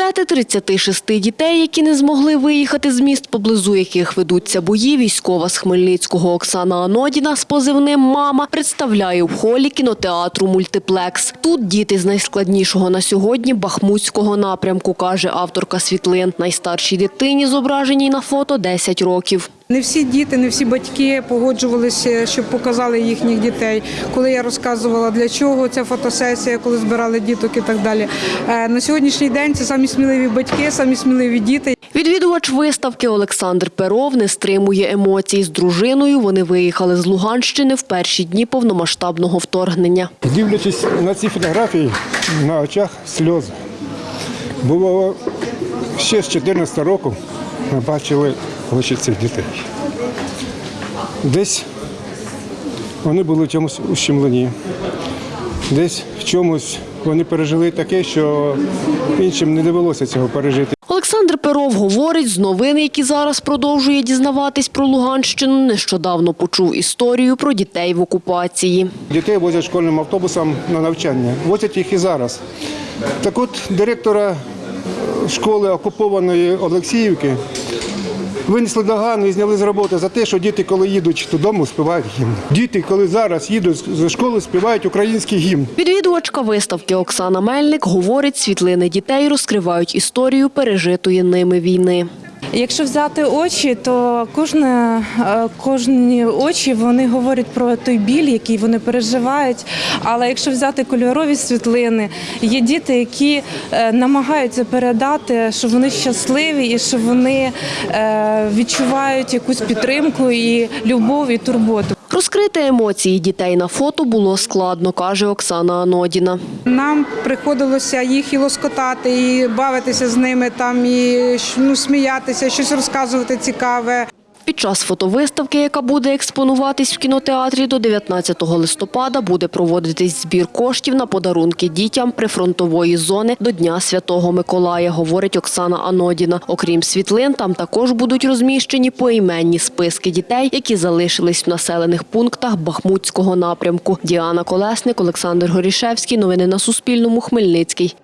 Портрети 36 дітей, які не змогли виїхати з міст, поблизу яких ведуться бої, військова з Хмельницького Оксана Анодіна з позивним «Мама» представляє в холі кінотеатру «Мультиплекс». Тут діти з найскладнішого на сьогодні Бахмутського напрямку, каже авторка світлин. Найстаршій дитині, зображеній на фото, 10 років. Не всі діти, не всі батьки погоджувалися, щоб показали їхніх дітей. Коли я розказувала для чого ця фотосесія, коли збирали діток і так далі. Е, На сьогоднішній день це самі сміливі батьки, самі сміливі діти. Відвідувач виставки Олександр Перов не стримує емоцій. З дружиною вони виїхали з Луганщини в перші дні повномасштабного вторгнення. Дивлячись на ці фотографії, на очах сльози. Було ще з 2014 року ми бачили очі цих дітей. Десь вони були в чомусь ущемлені, десь в чомусь вони пережили таке, що іншим не довелося цього пережити. Олександр Перов говорить, з новин, які зараз продовжує дізнаватись про Луганщину, нещодавно почув історію про дітей в окупації. Дітей возять школьним автобусом на навчання. Возять їх і зараз. Так от директора школи окупованої Олексіївки винесли догану і зняли з роботи за те, що діти, коли їдуть додому, співають гімн. Діти, коли зараз їдуть з школи, співають український гімн. Відвідувачка виставки Оксана Мельник говорить, світлини дітей розкривають історію пережитої ними війни. Якщо взяти очі, то кожне, е, кожні очі вони говорять про той біль, який вони переживають. Але якщо взяти кольорові світлини, є діти, які е, намагаються передати, що вони щасливі і що вони е, відчувають якусь підтримку і любов і турботу. Розкрити емоції дітей на фото було складно, каже Оксана Анодіна. Нам приходилося їх і лоскотати, і бавитися з ними, там і ну, сміятися, щось розказувати цікаве. Під час фотовиставки, яка буде експонуватись в кінотеатрі до 19 листопада, буде проводитись збір коштів на подарунки дітям прифронтової зони до Дня Святого Миколая, говорить Оксана Анодіна. Окрім світлин, там також будуть розміщені поіменні списки дітей, які залишились в населених пунктах Бахмутського напрямку. Діана Колесник, Олександр Горішевський. Новини на Суспільному. Хмельницький.